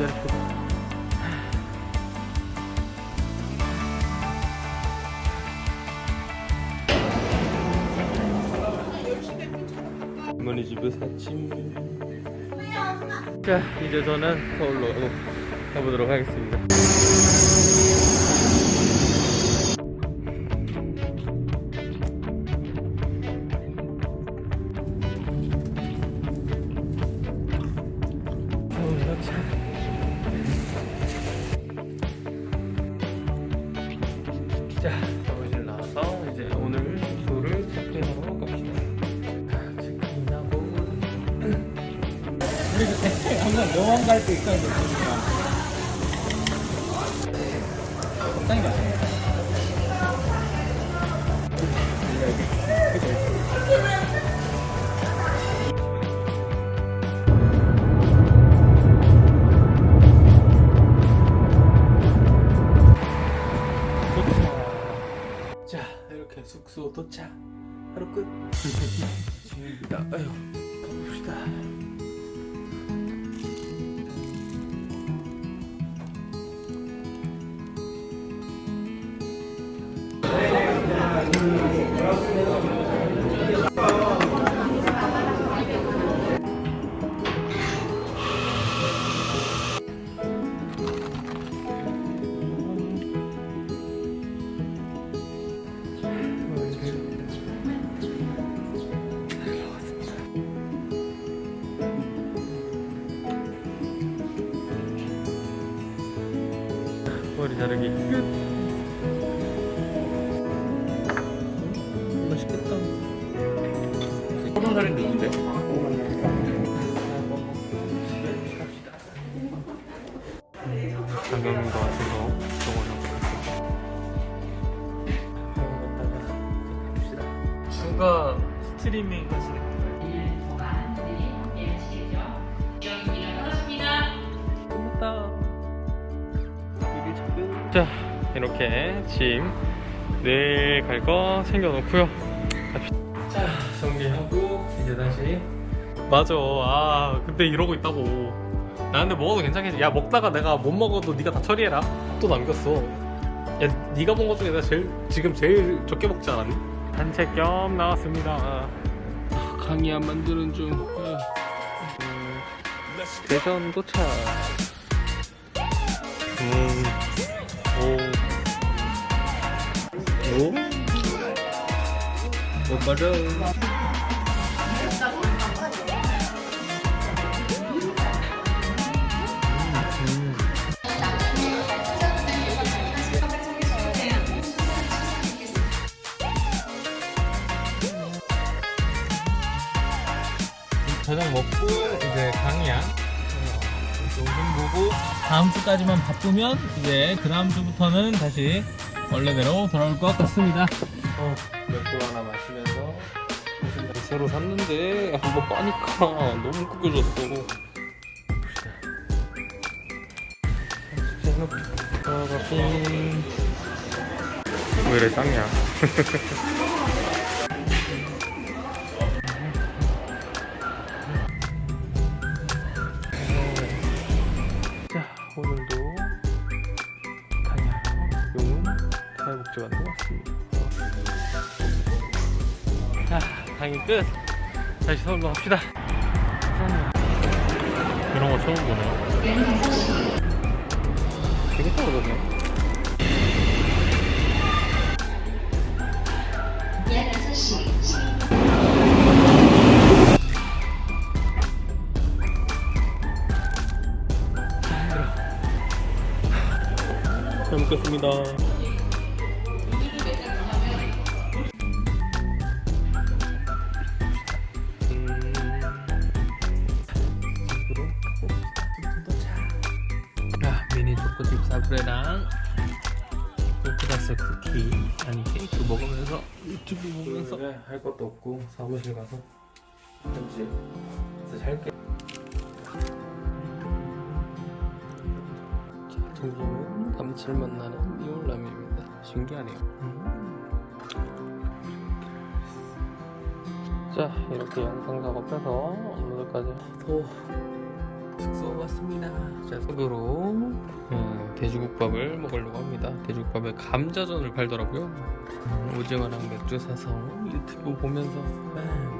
이렇게 어머니 집에서 아침. 자 이제 저는 서울로 어, 가보도록 하겠습니다. 자, 사무실 나와서 이제 오늘 숙소를 체크인하러 갑시다. 체크인하고 한번 여왕 갈 때 있어야 되니까. 적당히 마셔. 도 이렇게 숙소 도착. 하루 끝. 지금입니다. 아유, 가봅시다. 자르기 끝. 맛있겠다. 서른 살인 누군데? 같아서 정원을 보냈습니다. 추가 스트리밍 하시는 자 이렇게 짐 내일 갈 거 챙겨놓고요. 자 정리하고 이제 다시 맞아. 아 근데 이러고 있다고. 나 근데 먹어도 괜찮겠지. 야 먹다가 내가 못 먹어도 네가 다 처리해라. 또 남겼어. 야 네가 먹은 것 중에 내가 제일 지금 제일 적게 먹지 않았니? 산책 겸 나왔습니다. 아, 강의 안 만드는 중. 아. 음, 대전 도착. 음, 오빠를. 음. 저녁 먹고 이제 강의야. 조금 보고 다음 주까지만 바쁘면 이제 그 다음 주부터는 다시 원래대로 돌아올 것 같습니다. 어, 맥주 하나 마시면서 새로 샀는데 한번 빠니까 너무 구겨졌어. 봅시다. 왜 이래 짱냐? 자 오늘도 강양 용운 사회복지관으로 왔습니다. 자 강의 끝. 다시 서울로 갑시다. 이런 거 처음 보네. 되게 떨어졌네. 잘 먹겠습니다. 초코칩 사브레랑 오크라스 쿠키 아니 케이크 먹으면서 유튜브 보면서 할 것도 없고 사무실 가서 편집 그래서 잘게. 자, 점심은 감칠맛 나는 미올라면입니다. 신기하네요. 자, 이렇게 영상 작업해서 오늘까지 또 숙소 왔습니다. 자, 속으로 음, 돼지국밥을 먹으려고 합니다. 돼지국밥에 감자전을 팔더라고요. 음, 오징어랑 맥주 사서 유튜브 보면서 아,